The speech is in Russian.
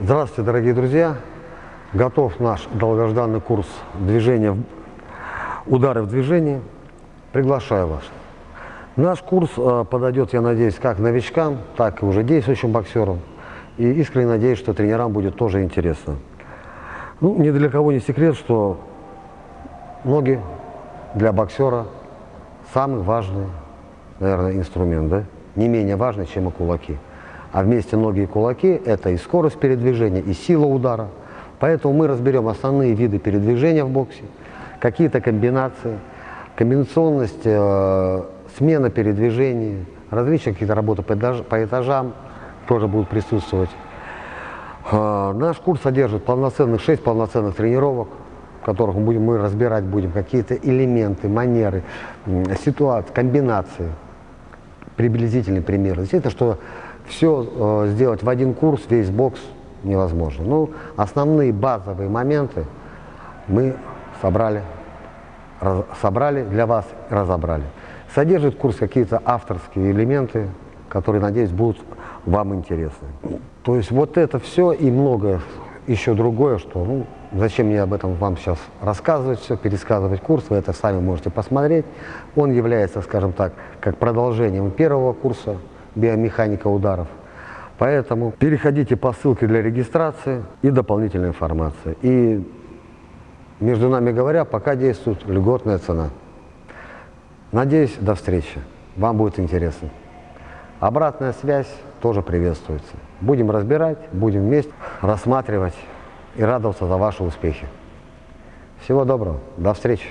Здравствуйте, дорогие друзья! Готов наш долгожданный курс движения, удары в движении. Приглашаю вас. Наш курс э, подойдет, я надеюсь, как новичкам, так и уже действующим боксерам. И искренне надеюсь, что тренерам будет тоже интересно. Ну, ни для кого не секрет, что ноги для боксера самый важный, наверное, инструмент, да? Не менее важный, чем и кулаки. А вместе ноги и кулаки – это и скорость передвижения, и сила удара. Поэтому мы разберем основные виды передвижения в боксе, какие-то комбинации, комбинационность, э, смена передвижений, различные какие-то работы по, этаж- по этажам тоже будут присутствовать. А, Наш курс содержит полноценных, 6 полноценных тренировок, в которых мы будем мы разбирать будем какие-то элементы, манеры, м, ситуации, комбинации, приблизительный пример. Естественно, что все сделать в один курс, весь бокс невозможно. Ну, основные базовые моменты мы собрали, раз- собрали для вас и разобрали. Содержит курс какие-то авторские элементы, которые, надеюсь, будут вам интересны. То есть вот это все и многое еще другое, что, ну, зачем мне об этом вам сейчас рассказывать все, пересказывать курс, вы это сами можете посмотреть. Он является, скажем так, как продолжением первого курса биомеханика ударов. Поэтому переходите по ссылке для регистрации и дополнительной информации. И между нами говоря, пока действует льготная цена. Надеюсь, до встречи. Вам будет интересно. Обратная связь тоже приветствуется. Будем разбирать, будем вместе рассматривать и радоваться за ваши успехи. Всего доброго. До встречи.